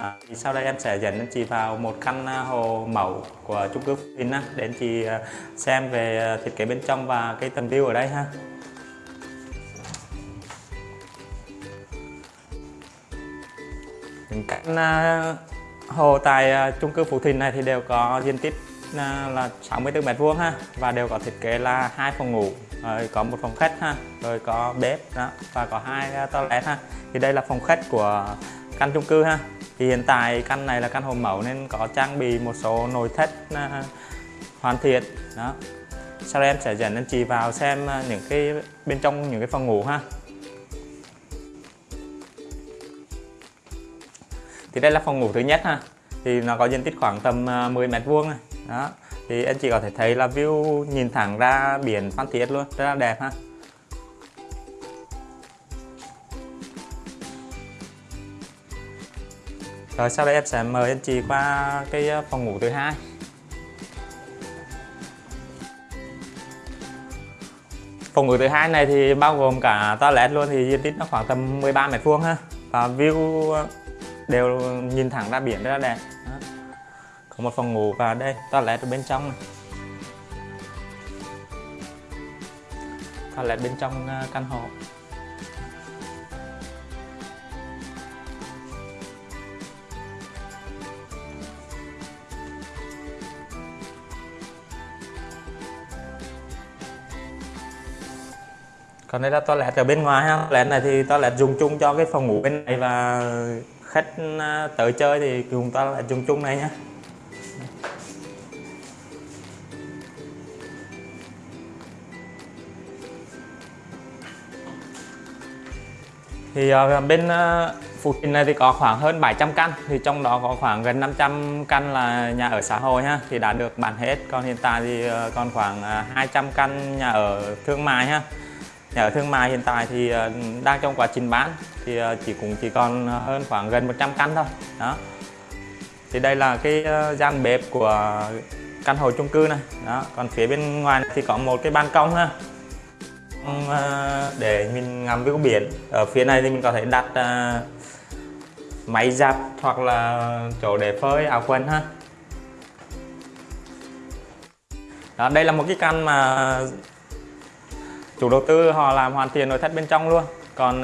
À, thì sau đây em sẽ dẫn anh chị vào một căn à, hồ mẫu của chung cư Phú Thịnh để anh chị à, xem về à, thiết kế bên trong và cái tầm view ở đây ha. Những căn hồ tại chung cư Phú Thịnh này thì đều có diện tích là 64 mét vuông ha và đều có thiết kế là hai phòng ngủ rồi có một phòng khách ha rồi có bếp đó và có hai toilet ha thì đây là phòng khách của căn chung cư ha thì hiện tại căn này là căn hộ mẫu nên có trang bị một số nội thất à, hoàn thiện. Đó. Sau đây em sẽ dẫn anh chị vào xem à, những cái bên trong những cái phòng ngủ ha. Thì đây là phòng ngủ thứ nhất ha. Thì nó có diện tích khoảng tầm à, 10 mét vuông này. Đó. Thì anh chị có thể thấy là view nhìn thẳng ra biển Phan Thiết luôn, rất là đẹp ha. Rồi sau đây em sẽ mời anh chị qua cái ờ, phòng ngủ thứ hai. Phòng ngủ thứ hai này thì bao gồm cả toilet luôn thì diện tích nó khoảng tầm 13 mét vuông ha. Và view ờ, đều nhìn thẳng ra biển rất là đẹp. Đó. có một phòng ngủ và đây, toilet ở bên trong này. Toilet bên trong ờ, căn hộ. Còn đây là toilet ở bên ngoài ha. Toilet này thì toilet dùng chung cho cái phòng ngủ bên này và khách à, tới chơi thì dùng toilet dùng chung này nhé thì uh, bên à, uh, Phú này thì có khoảng hơn 700 căn. Thì trong đó có khoảng gần 500 căn là nhà ở xã hội ha. Thì đã được bán hết. Còn hiện tại thì uh, còn khoảng uh, 200 căn nhà ở thương mại ha nhà ở thương mại hiện tại thì ờ, đang trong quá trình bán thì ờ, chỉ cũng chỉ còn ờ, hơn khoảng gần 100 căn thôi. Đó. Thì đây là cái gian bếp của căn hộ chung cư này. Đó. Còn phía bên ngoài thì có một cái ban công ha. Để mình ngắm view biển. Ở phía này thì mình có thể đặt máy giặt hoặc là chỗ để phơi áo quần ha. Đó, đây là một cái căn mà chủ đầu tư họ làm hoàn thiện nội thất bên trong luôn. Còn